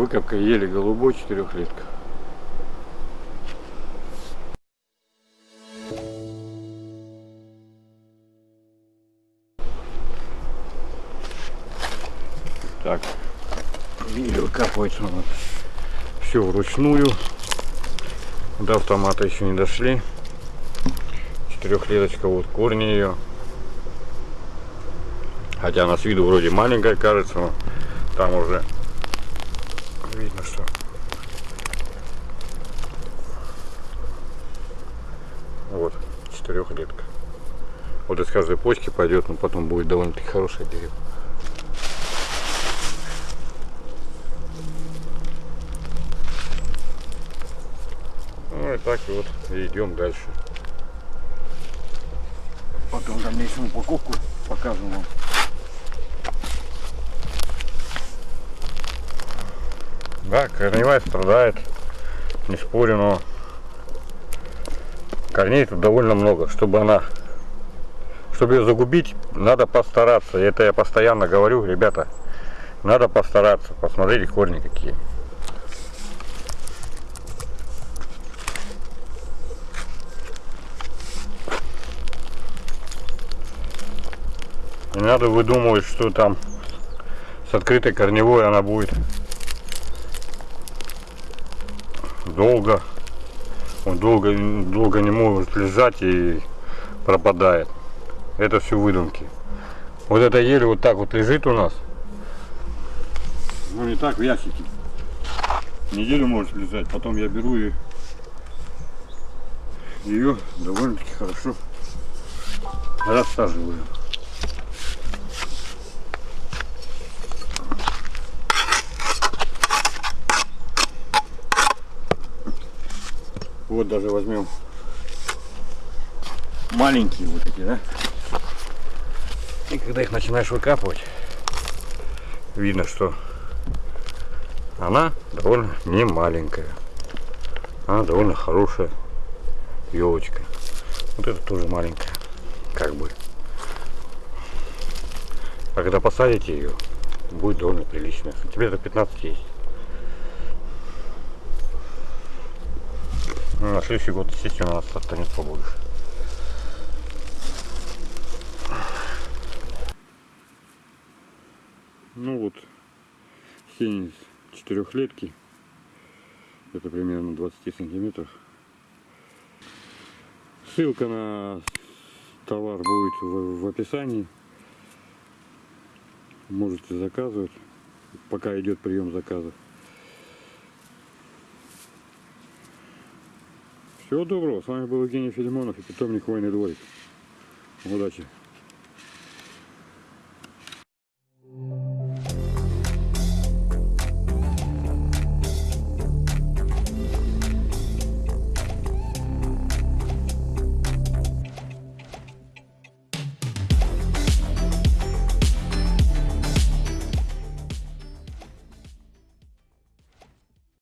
Выкопка ели голубой четырехлетка. Так, ели выкапывается у нас все вручную. До автомата еще не дошли. Четырехлеточка, вот корни ее. Хотя она с виду вроде маленькая кажется, но там уже видно, что вот четырехлетка. Вот из каждой почки пойдет, но потом будет довольно-таки хорошее дерево. Ну и так вот и идем дальше. Потом дальнейшую упаковку покажем вам. Да, корневая страдает, не спорю, но корней тут довольно много. Чтобы она, чтобы ее загубить, надо постараться. Это я постоянно говорю, ребята, надо постараться. Посмотрите корни какие. Не надо выдумывать, что там с открытой корневой она будет долго. Он долго, долго не может лежать и пропадает. Это все выдумки. Вот эта еле вот так вот лежит у нас. Ну не так в ящике. Неделю может лежать. Потом я беру и ее довольно-таки хорошо рассаживаю. Вот даже возьмем маленькие вот эти, да? И когда их начинаешь выкапывать, видно, что она довольно не маленькая. Она довольно хорошая елочка. Вот это тоже маленькая, как бы. А когда посадите ее, будет довольно приличная. Сантиметров 15 есть. На следующий год, естественно, у нас станет побольше. Ну вот, сень четырехлетки. Это примерно 20 сантиметров. Ссылка на товар будет в, в описании. Можете заказывать, пока идет прием заказов. Всего доброго. С вами был Евгений Филимонов и питомник Войны дворик. Удачи.